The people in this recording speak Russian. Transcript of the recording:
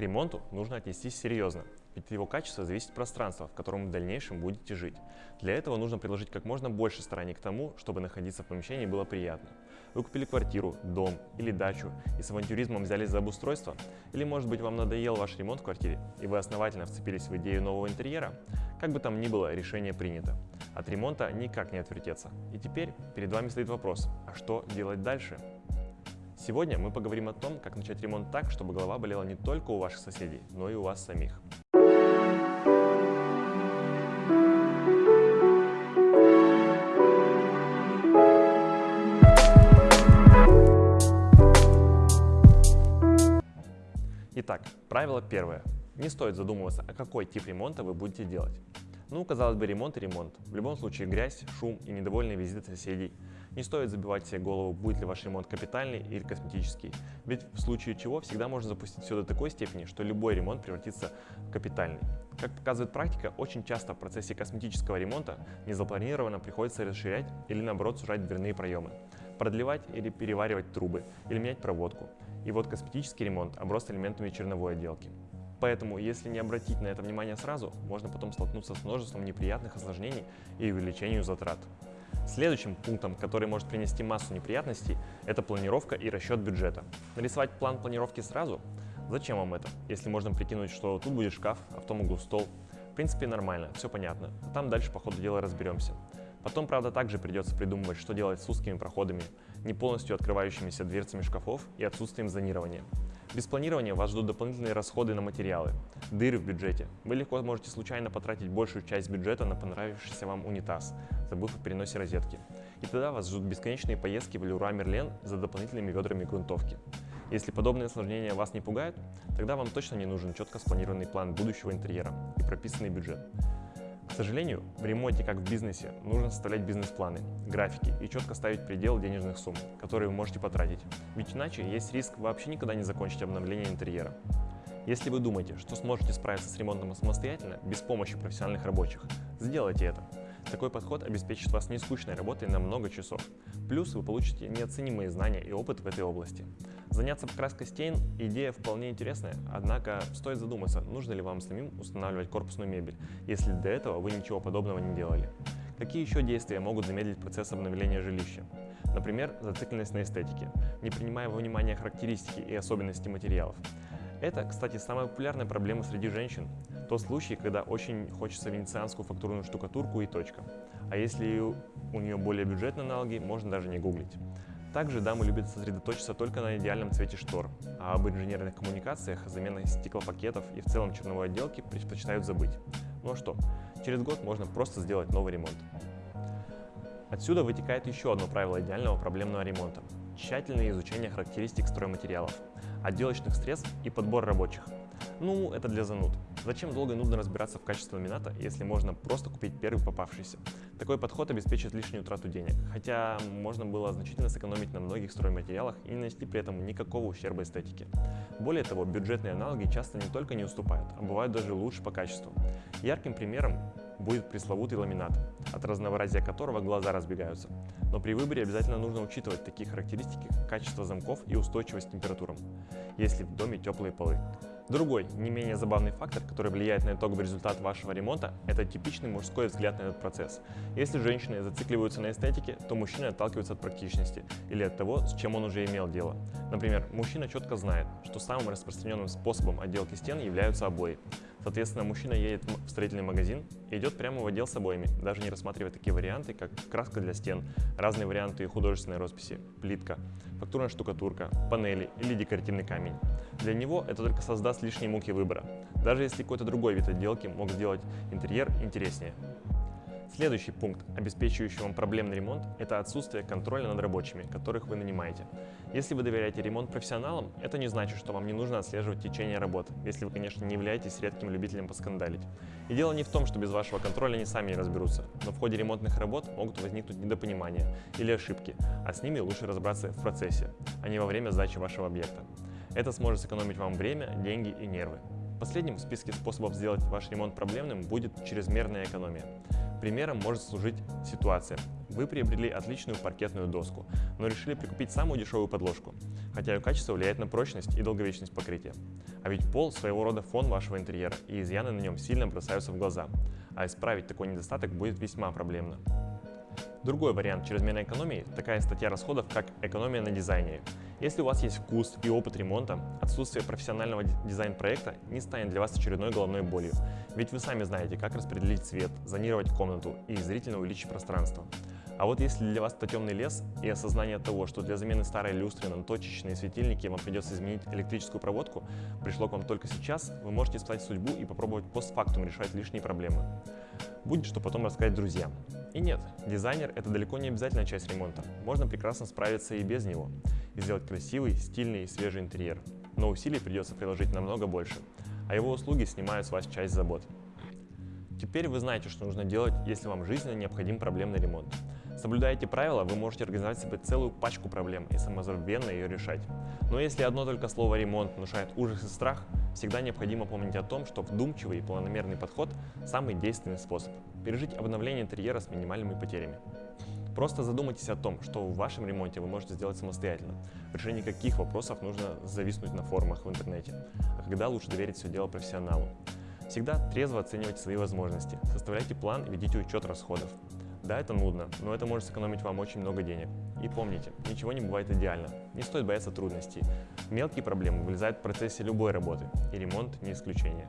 Ремонту нужно отнестись серьезно, ведь от его качества зависит пространство, в котором в дальнейшем будете жить. Для этого нужно приложить как можно больше стараний к тому, чтобы находиться в помещении было приятно. Вы купили квартиру, дом или дачу и с авантюризмом взялись за обустройство? Или может быть вам надоел ваш ремонт в квартире и вы основательно вцепились в идею нового интерьера? Как бы там ни было, решение принято. От ремонта никак не отвертеться. И теперь перед вами стоит вопрос, а что делать дальше? Сегодня мы поговорим о том, как начать ремонт так, чтобы голова болела не только у ваших соседей, но и у вас самих. Итак, правило первое. Не стоит задумываться, а какой тип ремонта вы будете делать. Ну, казалось бы, ремонт и ремонт. В любом случае грязь, шум и недовольные визиты соседей. Не стоит забивать себе голову, будет ли ваш ремонт капитальный или косметический. Ведь в случае чего всегда можно запустить все до такой степени, что любой ремонт превратится в капитальный. Как показывает практика, очень часто в процессе косметического ремонта незапланированно приходится расширять или наоборот сужать дверные проемы, продлевать или переваривать трубы, или менять проводку. И вот косметический ремонт оброс элементами черновой отделки. Поэтому, если не обратить на это внимание сразу, можно потом столкнуться с множеством неприятных осложнений и увеличению затрат. Следующим пунктом, который может принести массу неприятностей, это планировка и расчет бюджета. Нарисовать план планировки сразу? Зачем вам это, если можно прикинуть, что тут будет шкаф, а в том углу стол? В принципе, нормально, все понятно. А там дальше по ходу дела разберемся. Потом, правда, также придется придумывать, что делать с узкими проходами, не полностью открывающимися дверцами шкафов и отсутствием зонирования. Без планирования вас ждут дополнительные расходы на материалы, дыры в бюджете. Вы легко можете случайно потратить большую часть бюджета на понравившийся вам унитаз, забыв о переносе розетки. И тогда вас ждут бесконечные поездки в Леруа Мерлен за дополнительными ведрами грунтовки. Если подобные осложнения вас не пугают, тогда вам точно не нужен четко спланированный план будущего интерьера и прописанный бюджет. Сожалению, в ремонте, как в бизнесе, нужно составлять бизнес-планы, графики и четко ставить предел денежных сумм, которые вы можете потратить. Ведь иначе есть риск вообще никогда не закончить обновление интерьера. Если вы думаете, что сможете справиться с ремонтом самостоятельно, без помощи профессиональных рабочих, сделайте это. Такой подход обеспечит вас нескучной работой на много часов. Плюс вы получите неоценимые знания и опыт в этой области. Заняться покраской стен – идея вполне интересная, однако стоит задуматься, нужно ли вам самим устанавливать корпусную мебель, если до этого вы ничего подобного не делали. Какие еще действия могут замедлить процесс обновления жилища? Например, зацикленность на эстетике, не принимая во внимание характеристики и особенности материалов. Это, кстати, самая популярная проблема среди женщин. Тот случай, когда очень хочется венецианскую фактурную штукатурку и точка. А если у нее более бюджетные аналоги, можно даже не гуглить. Также дамы любят сосредоточиться только на идеальном цвете штор, а об инженерных коммуникациях, замене стеклопакетов и в целом черновой отделке предпочитают забыть. Ну а что, через год можно просто сделать новый ремонт. Отсюда вытекает еще одно правило идеального проблемного ремонта – тщательное изучение характеристик стройматериалов отделочных средств и подбор рабочих. Ну, это для зануд. Зачем долго и нудно разбираться в качестве ламината, если можно просто купить первый попавшийся? Такой подход обеспечит лишнюю трату денег, хотя можно было значительно сэкономить на многих стройматериалах и не нанести при этом никакого ущерба эстетике. Более того, бюджетные аналоги часто не только не уступают, а бывают даже лучше по качеству. Ярким примером будет пресловутый ламинат, от разнообразия которого глаза разбегаются. Но при выборе обязательно нужно учитывать такие характеристики, как качество замков и устойчивость к температурам, если в доме теплые полы. Другой, не менее забавный фактор, который влияет на итоговый результат вашего ремонта, это типичный мужской взгляд на этот процесс. Если женщины зацикливаются на эстетике, то мужчины отталкиваются от практичности или от того, с чем он уже имел дело. Например, мужчина четко знает, что самым распространенным способом отделки стен являются обои. Соответственно, мужчина едет в строительный магазин и идет прямо в отдел с обоями, даже не рассматривая такие варианты, как краска для стен, разные варианты художественной росписи, плитка, фактурная штукатурка, панели или декоративный камень. Для него это только создаст лишние муки выбора, даже если какой-то другой вид отделки мог сделать интерьер интереснее. Следующий пункт, обеспечивающий вам проблемный ремонт, это отсутствие контроля над рабочими, которых вы нанимаете. Если вы доверяете ремонт профессионалам, это не значит, что вам не нужно отслеживать течение работ, если вы, конечно, не являетесь редким любителем поскандалить. И дело не в том, что без вашего контроля они сами разберутся, но в ходе ремонтных работ могут возникнуть недопонимания или ошибки, а с ними лучше разобраться в процессе, а не во время сдачи вашего объекта. Это сможет сэкономить вам время, деньги и нервы. Последним в списке способов сделать ваш ремонт проблемным будет чрезмерная экономия. Примером может служить ситуация. Вы приобрели отличную паркетную доску, но решили прикупить самую дешевую подложку, хотя ее качество влияет на прочность и долговечность покрытия. А ведь пол – своего рода фон вашего интерьера, и изъяны на нем сильно бросаются в глаза, а исправить такой недостаток будет весьма проблемно. Другой вариант чрезмерной экономии – такая статья расходов, как экономия на дизайне. Если у вас есть вкус и опыт ремонта, отсутствие профессионального дизайн-проекта не станет для вас очередной головной болью, ведь вы сами знаете, как распределить цвет, зонировать комнату и зрительно увеличить пространство. А вот если для вас это темный лес и осознание того, что для замены старой люстры на точечные светильники вам придется изменить электрическую проводку, пришло к вам только сейчас, вы можете испытать судьбу и попробовать постфактум решать лишние проблемы. Будет что потом рассказать друзьям. И нет, дизайнер – это далеко не обязательная часть ремонта. Можно прекрасно справиться и без него, и сделать красивый, стильный и свежий интерьер. Но усилий придется приложить намного больше, а его услуги снимают с вас часть забот. Теперь вы знаете, что нужно делать, если вам жизненно необходим проблемный ремонт. Соблюдая эти правила, вы можете организовать себе целую пачку проблем и самозабвенно ее решать. Но если одно только слово «ремонт» внушает ужас и страх, всегда необходимо помнить о том, что вдумчивый и планомерный подход – самый действенный способ пережить обновление интерьера с минимальными потерями. Просто задумайтесь о том, что в вашем ремонте вы можете сделать самостоятельно, в решении каких вопросов нужно зависнуть на форумах в интернете, а когда лучше доверить все дело профессионалу. Всегда трезво оценивайте свои возможности, составляйте план и ведите учет расходов. Да, это нудно, но это может сэкономить вам очень много денег. И помните, ничего не бывает идеально, не стоит бояться трудностей. Мелкие проблемы вылезают в процессе любой работы, и ремонт не исключение.